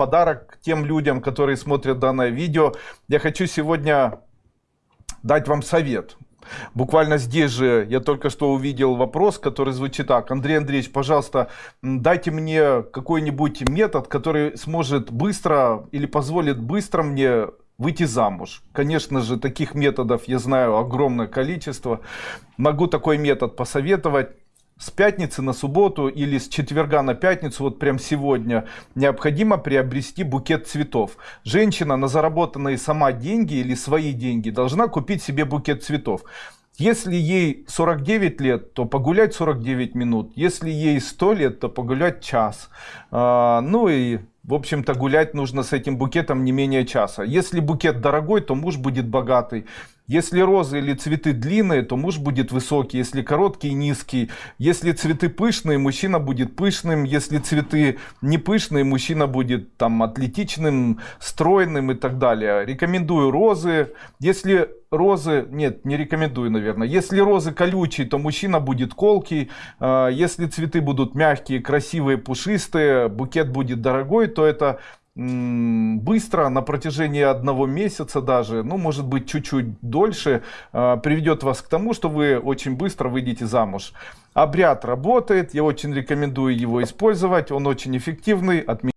подарок тем людям, которые смотрят данное видео. Я хочу сегодня дать вам совет. Буквально здесь же я только что увидел вопрос, который звучит так. Андрей Андреевич, пожалуйста, дайте мне какой-нибудь метод, который сможет быстро или позволит быстро мне выйти замуж. Конечно же, таких методов я знаю огромное количество. Могу такой метод посоветовать с пятницы на субботу или с четверга на пятницу, вот прям сегодня, необходимо приобрести букет цветов. Женщина на заработанные сама деньги или свои деньги должна купить себе букет цветов. Если ей 49 лет, то погулять 49 минут. Если ей 100 лет, то погулять час. А, ну и в общем-то, гулять нужно с этим букетом не менее часа. Если букет дорогой, то муж будет богатый. Если розы или цветы длинные, то муж будет высокий. Если короткий, низкий. Если цветы пышные, мужчина будет пышным. Если цветы не пышные, мужчина будет там атлетичным, стройным и так далее. Рекомендую розы. Если розы, нет, не рекомендую, наверное. Если розы колючие, то мужчина будет колкий. А, если цветы будут мягкие, красивые, пушистые, букет будет дорогой, то это быстро на протяжении одного месяца даже ну может быть чуть-чуть дольше а, приведет вас к тому что вы очень быстро выйдете замуж. Обряд работает я очень рекомендую его использовать он очень эффективный от